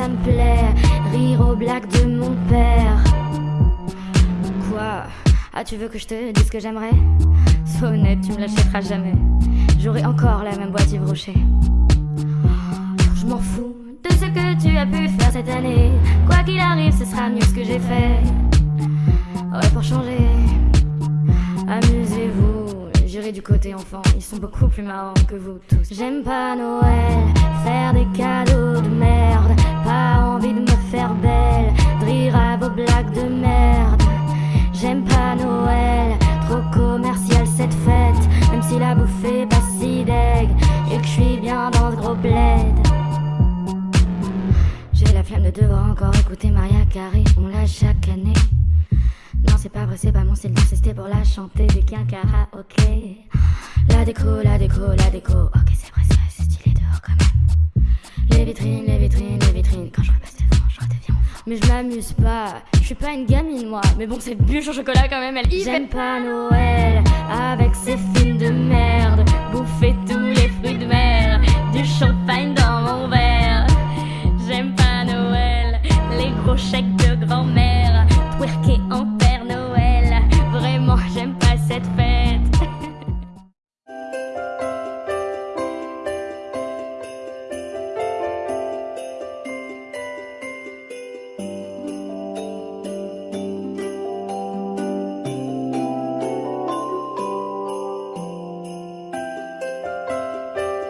ça me plaît, rire aux blagues de mon père. Quoi? Ah, tu veux que je te dise ce que j'aimerais? Sois honnête, tu me l'achèteras jamais. J'aurai encore la même boîte Yves Rocher. Je m'en fous de ce que tu as pu faire cette année. Quoi qu'il arrive, ce sera mieux ce que j'ai fait. Ouais, pour changer, amusez-vous. J'irai du côté enfant, ils sont beaucoup plus marrants que vous tous. J'aime pas Noël, faire des cadeaux si la bouffe est pas si deg et que je suis bien dans ce gros bled. J'ai la flemme de devoir encore écouter Maria Carré, on l'a chaque année. Non, c'est pas vrai, c'est pas mon style d'insister pour la chanter dès qu'il y a un karaoké. La déco, la déco, la déco. Ok, c'est vrai, c'est vrai, c'est stylé dehors quand même. Les vitrines, les vitrines, les vitrines. Quand je repasse devant, je redeviens. Mais je m'amuse pas, je suis pas une gamine moi. Mais bon, cette bûche au chocolat quand même, elle J'aime pas Noël avec